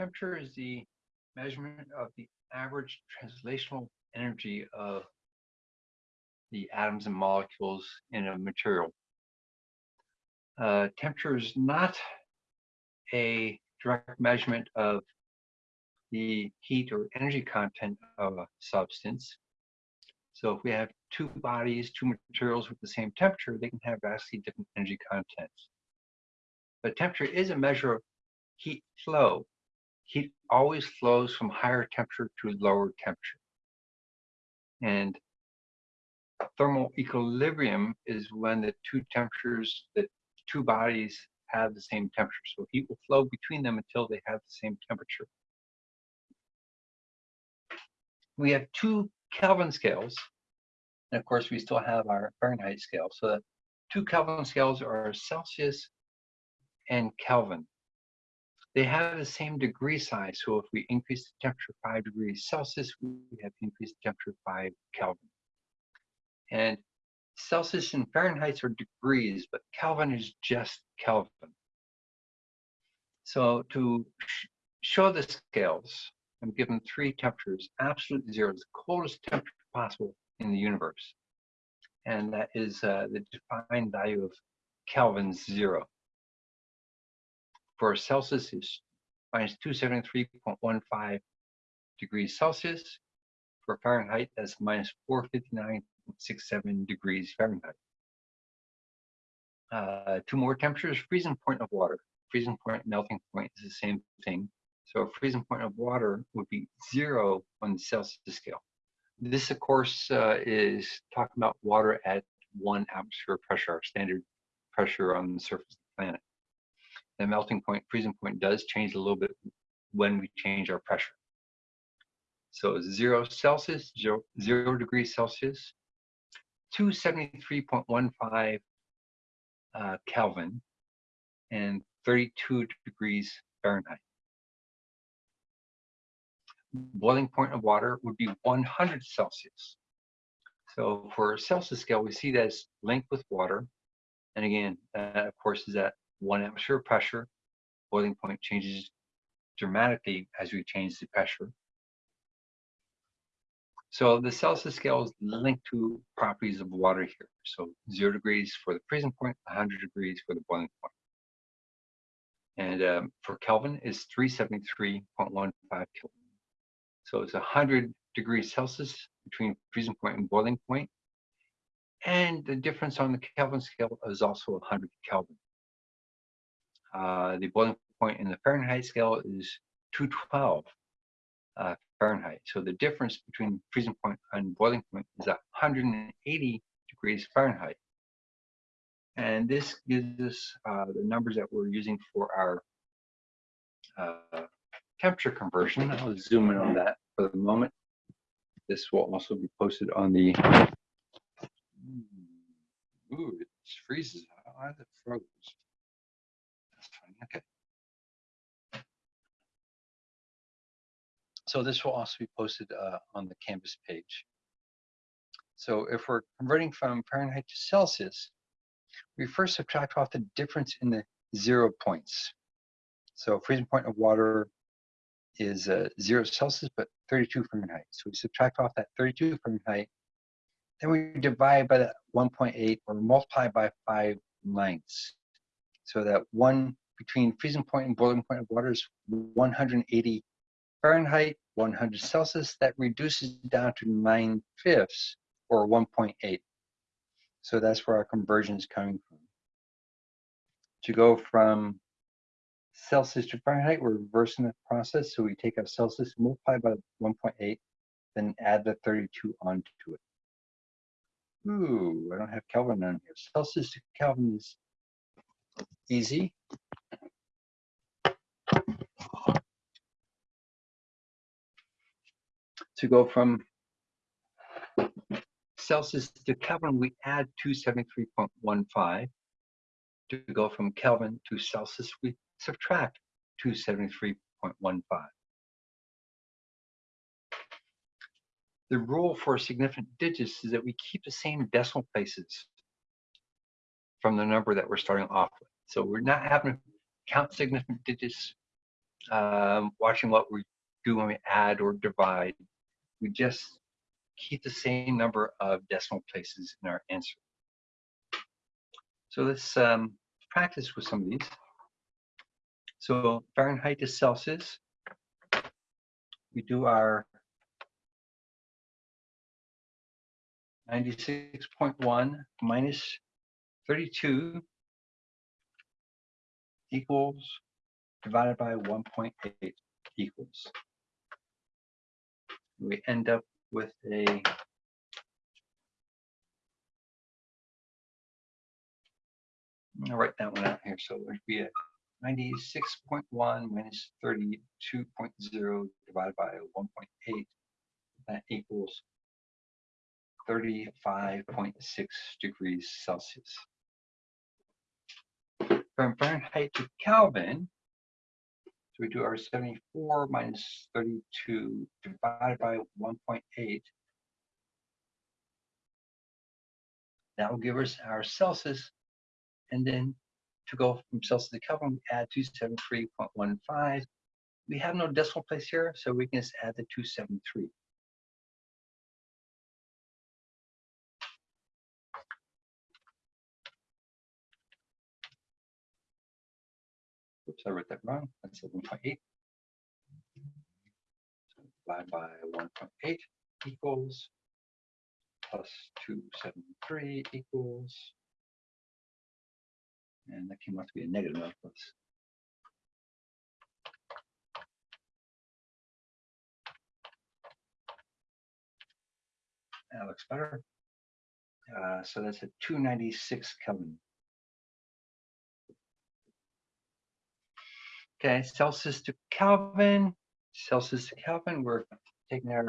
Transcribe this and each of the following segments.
temperature is the measurement of the average translational energy of the atoms and molecules in a material. Uh, temperature is not a direct measurement of the heat or energy content of a substance. So if we have two bodies, two materials with the same temperature, they can have vastly different energy contents. But temperature is a measure of heat flow. Heat always flows from higher temperature to lower temperature. And thermal equilibrium is when the two temperatures, the two bodies have the same temperature. So heat will flow between them until they have the same temperature. We have two Kelvin scales. And of course, we still have our Fahrenheit scale. So the two Kelvin scales are Celsius and Kelvin. They have the same degree size. So if we increase the temperature 5 degrees Celsius, we have increased temperature 5 Kelvin. And Celsius and Fahrenheit are degrees, but Kelvin is just Kelvin. So to sh show the scales, I'm given three temperatures, absolute zero, the coldest temperature possible in the universe. And that is uh, the defined value of Kelvin zero. For Celsius is minus 273.15 degrees Celsius. For Fahrenheit, that's minus 459.67 degrees Fahrenheit. Uh, two more temperatures, freezing point of water. Freezing point, melting point is the same thing. So a freezing point of water would be zero on the Celsius scale. This, of course, uh, is talking about water at one atmosphere pressure, our standard pressure on the surface of the planet. The melting point, freezing point does change a little bit when we change our pressure. So zero Celsius, zero, zero degrees Celsius, 273.15 uh, Kelvin, and 32 degrees Fahrenheit boiling point of water would be 100 Celsius. So for Celsius scale, we see that as linked with water. And again, of course is at one atmosphere pressure. Boiling point changes dramatically as we change the pressure. So the Celsius scale is linked to properties of water here. So zero degrees for the freezing point, 100 degrees for the boiling point. And um, for Kelvin is 373.15 Kelvin. So it's 100 degrees Celsius between freezing point and boiling point. And the difference on the Kelvin scale is also 100 Kelvin. Uh, the boiling point in the Fahrenheit scale is 212 uh, Fahrenheit. So the difference between freezing point and boiling point is 180 degrees Fahrenheit. And this gives us uh, the numbers that we're using for our uh, temperature conversion. I'll zoom in on that for the moment. This will also be posted on the. Ooh, it freezes. It froze? Okay. So this will also be posted uh, on the Canvas page. So if we're converting from Fahrenheit to Celsius, we first subtract off the difference in the zero points. So freezing point of water is uh, zero Celsius, but 32 Fahrenheit. So we subtract off that 32 Fahrenheit, then we divide by that 1.8 or multiply by five ninths. So that one between freezing point and boiling point of water is 180 Fahrenheit, 100 Celsius. That reduces down to 9 fifths or 1.8. So that's where our conversion is coming from. To go from Celsius to Fahrenheit, we're reversing the process. So we take our Celsius, multiply by 1.8, then add the 32 onto it. Ooh, I don't have Kelvin on here. Celsius to Kelvin is easy. To go from Celsius to Kelvin, we add 273.15. To go from Kelvin to Celsius, we subtract 273.15. The rule for significant digits is that we keep the same decimal places from the number that we're starting off with. So we're not having to count significant digits um, watching what we do when we add or divide. We just keep the same number of decimal places in our answer. So let's um, practice with some of these. So Fahrenheit to Celsius. We do our 96.1 minus 32 equals divided by 1.8 equals. We end up with a I'll write that one out here. So it would be a 96.1 minus 32.0 divided by 1.8. That equals 35.6 degrees Celsius. From Fahrenheit to Kelvin, we do our 74 minus 32 divided by 1.8. That will give us our Celsius. And then to go from Celsius to Kelvin, we add 273.15. We have no decimal place here, so we can just add the 273. I wrote that wrong. That's a 1.8. So divide by 1.8 equals plus 273 equals, and that came out to be a negative number. Plus. That looks better. Uh, so that's a 296 Kelvin. Okay, Celsius to Kelvin, Celsius to Kelvin, we're taking our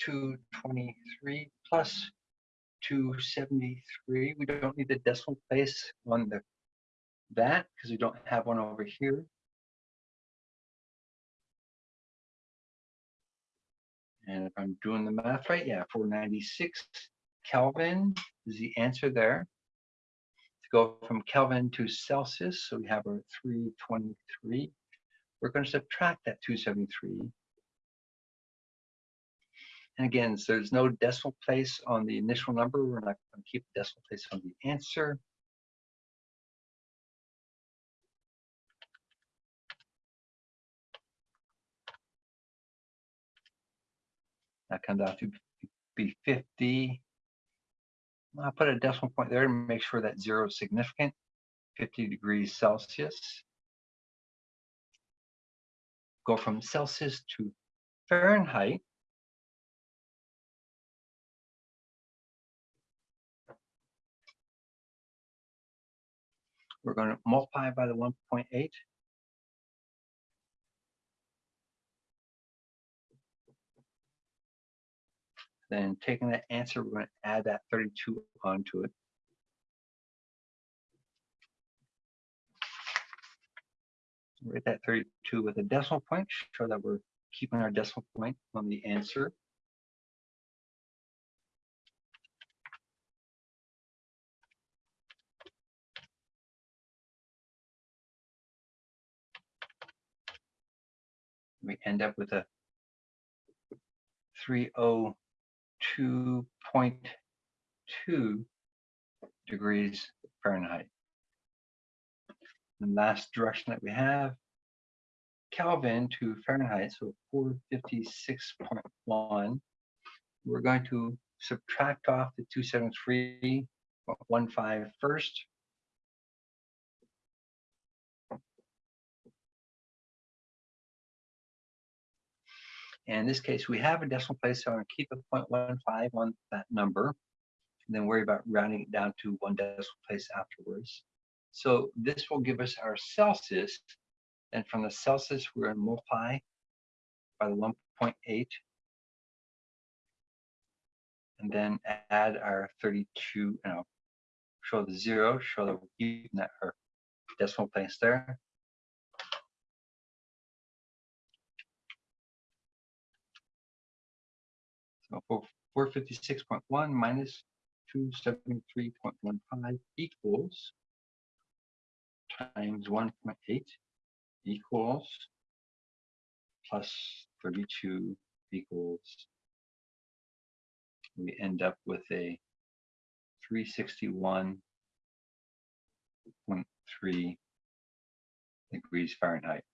223 plus 273. We don't need the decimal place on the that because we don't have one over here. And if I'm doing the math right, yeah, 496 Kelvin is the answer there. To go from Kelvin to Celsius, so we have our 323 we're going to subtract that 273. And again, so there's no decimal place on the initial number. We're not going to keep the decimal place on the answer. That comes out to be 50. I'll put a decimal point there to make sure that zero is significant. 50 degrees Celsius go from Celsius to Fahrenheit. We're going to multiply by the 1.8. Then taking that answer, we're going to add that 32 onto it. Write that 32 with a decimal point, show that we're keeping our decimal point on the answer. We end up with a 302.2 degrees Fahrenheit. The last direction that we have, Kelvin to Fahrenheit, so 456.1. We're going to subtract off the 273.15 first. And in this case, we have a decimal place, so I'm going to keep a 0.15 on that number, and then worry about rounding it down to one decimal place afterwards. So this will give us our Celsius. And from the Celsius, we're going to multiply by the 1.8. And then add our 32, and show the zero, show that we're keeping that our decimal place there. So 456.1 minus 273.15 equals times 1.8 equals plus 32 equals, we end up with a 361.3 degrees Fahrenheit.